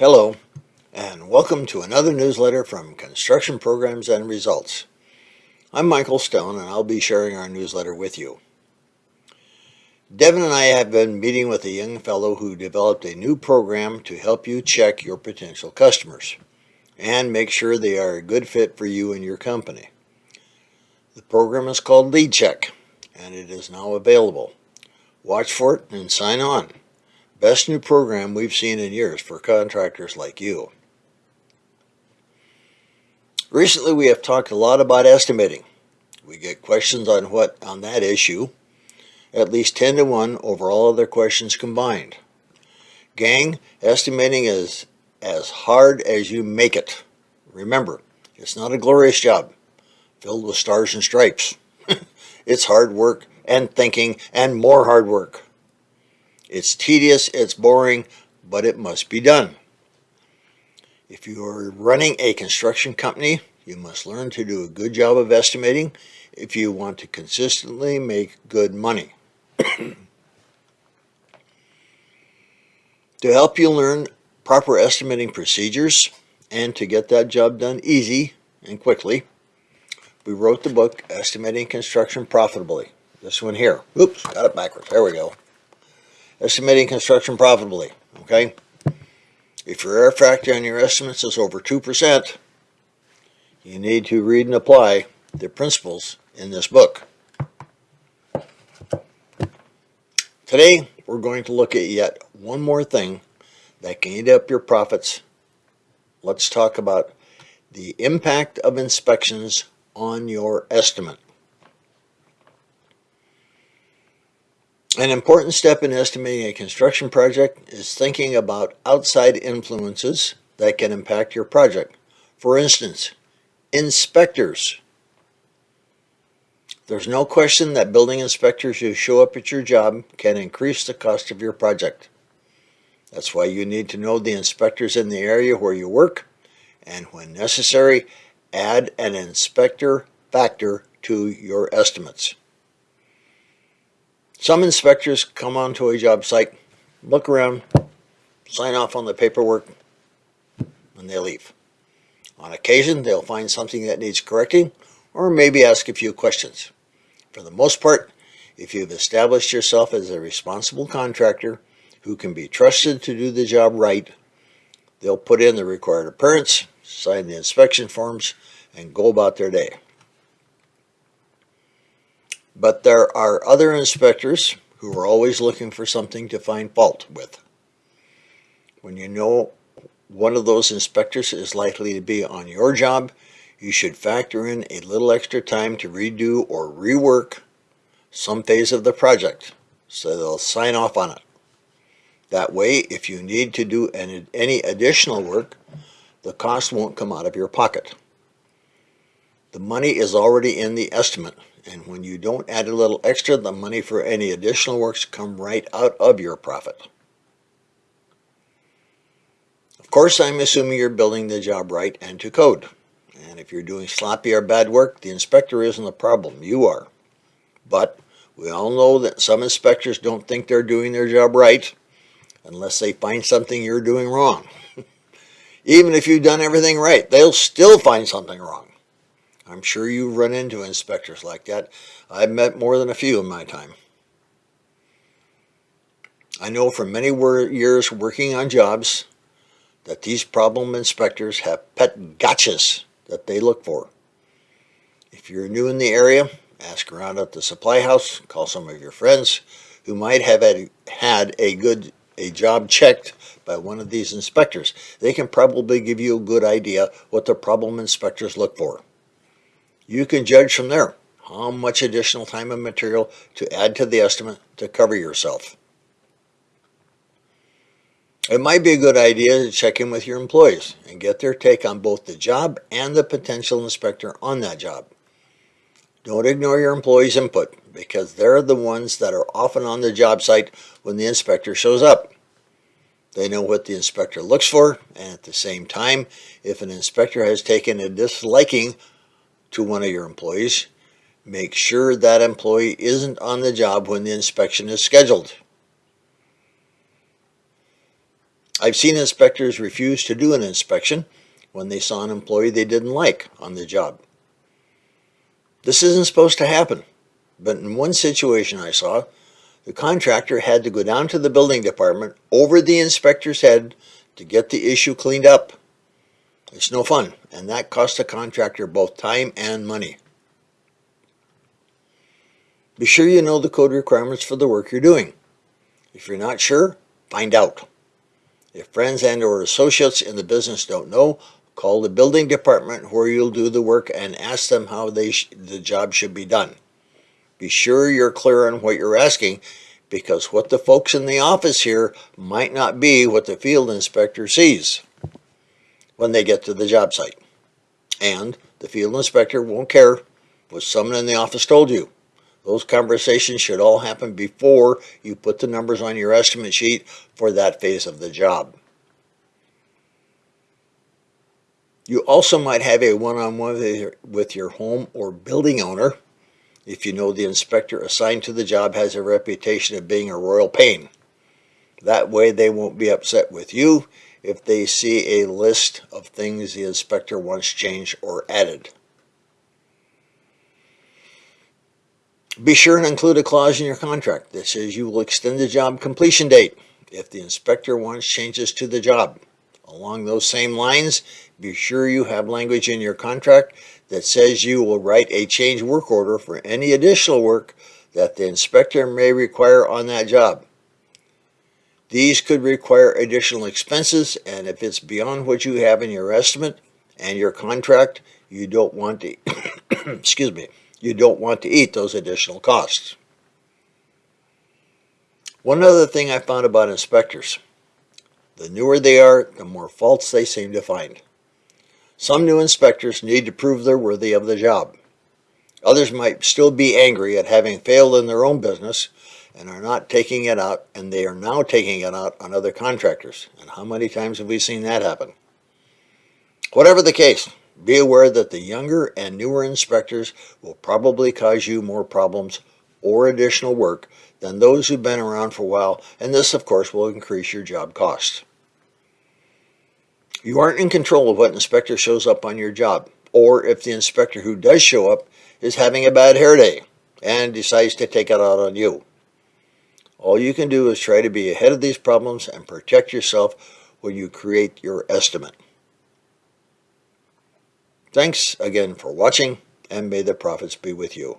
Hello, and welcome to another newsletter from Construction Programs and Results. I'm Michael Stone, and I'll be sharing our newsletter with you. Devin and I have been meeting with a young fellow who developed a new program to help you check your potential customers and make sure they are a good fit for you and your company. The program is called Lead Check, and it is now available. Watch for it and sign on. Best new program we've seen in years for contractors like you. Recently we have talked a lot about estimating. We get questions on what on that issue, at least 10 to 1 over all other questions combined. Gang, estimating is as hard as you make it. Remember, it's not a glorious job filled with stars and stripes. it's hard work and thinking and more hard work. It's tedious, it's boring, but it must be done. If you are running a construction company, you must learn to do a good job of estimating if you want to consistently make good money. to help you learn proper estimating procedures and to get that job done easy and quickly, we wrote the book Estimating Construction Profitably. This one here. Oops, got it backwards. There we go estimating construction profitably, okay? If your error factor on your estimates is over 2%, you need to read and apply the principles in this book. Today, we're going to look at yet one more thing that can eat up your profits. Let's talk about the impact of inspections on your estimate. An important step in estimating a construction project is thinking about outside influences that can impact your project. For instance, inspectors. There's no question that building inspectors who show up at your job can increase the cost of your project. That's why you need to know the inspectors in the area where you work and when necessary, add an inspector factor to your estimates. Some inspectors come onto a job site, look around, sign off on the paperwork, and they leave. On occasion, they'll find something that needs correcting or maybe ask a few questions. For the most part, if you've established yourself as a responsible contractor who can be trusted to do the job right, they'll put in the required appearance, sign the inspection forms, and go about their day. But there are other inspectors who are always looking for something to find fault with. When you know one of those inspectors is likely to be on your job, you should factor in a little extra time to redo or rework some phase of the project so they'll sign off on it. That way, if you need to do any additional work, the cost won't come out of your pocket. The money is already in the estimate and when you don't add a little extra, the money for any additional works come right out of your profit. Of course, I'm assuming you're building the job right and to code. And if you're doing sloppy or bad work, the inspector isn't the problem, you are. But we all know that some inspectors don't think they're doing their job right unless they find something you're doing wrong. Even if you've done everything right, they'll still find something wrong. I'm sure you've run into inspectors like that. I've met more than a few in my time. I know from many years working on jobs that these problem inspectors have pet gotchas that they look for. If you're new in the area, ask around at the supply house, call some of your friends who might have had a good a job checked by one of these inspectors. They can probably give you a good idea what the problem inspectors look for. You can judge from there how much additional time and material to add to the estimate to cover yourself. It might be a good idea to check in with your employees and get their take on both the job and the potential inspector on that job. Don't ignore your employees' input because they're the ones that are often on the job site when the inspector shows up. They know what the inspector looks for and at the same time, if an inspector has taken a disliking to one of your employees, make sure that employee isn't on the job when the inspection is scheduled. I've seen inspectors refuse to do an inspection when they saw an employee they didn't like on the job. This isn't supposed to happen, but in one situation I saw, the contractor had to go down to the building department over the inspector's head to get the issue cleaned up. It's no fun, and that costs the contractor both time and money. Be sure you know the code requirements for the work you're doing. If you're not sure, find out. If friends and or associates in the business don't know, call the building department where you'll do the work and ask them how they the job should be done. Be sure you're clear on what you're asking because what the folks in the office hear might not be what the field inspector sees when they get to the job site. And the field inspector won't care what someone in the office told you. Those conversations should all happen before you put the numbers on your estimate sheet for that phase of the job. You also might have a one-on-one -on -one with your home or building owner if you know the inspector assigned to the job has a reputation of being a royal pain. That way they won't be upset with you if they see a list of things the inspector wants changed or added. Be sure and include a clause in your contract that says you will extend the job completion date if the inspector wants changes to the job. Along those same lines, be sure you have language in your contract that says you will write a change work order for any additional work that the inspector may require on that job. These could require additional expenses, and if it's beyond what you have in your estimate and your contract, you don't want to, excuse me, you don't want to eat those additional costs. One other thing I found about inspectors. The newer they are, the more faults they seem to find. Some new inspectors need to prove they're worthy of the job. Others might still be angry at having failed in their own business and are not taking it out, and they are now taking it out on other contractors. And how many times have we seen that happen? Whatever the case, be aware that the younger and newer inspectors will probably cause you more problems or additional work than those who've been around for a while, and this, of course, will increase your job costs. You aren't in control of what inspector shows up on your job, or if the inspector who does show up is having a bad hair day and decides to take it out on you. All you can do is try to be ahead of these problems and protect yourself when you create your estimate. Thanks again for watching, and may the profits be with you.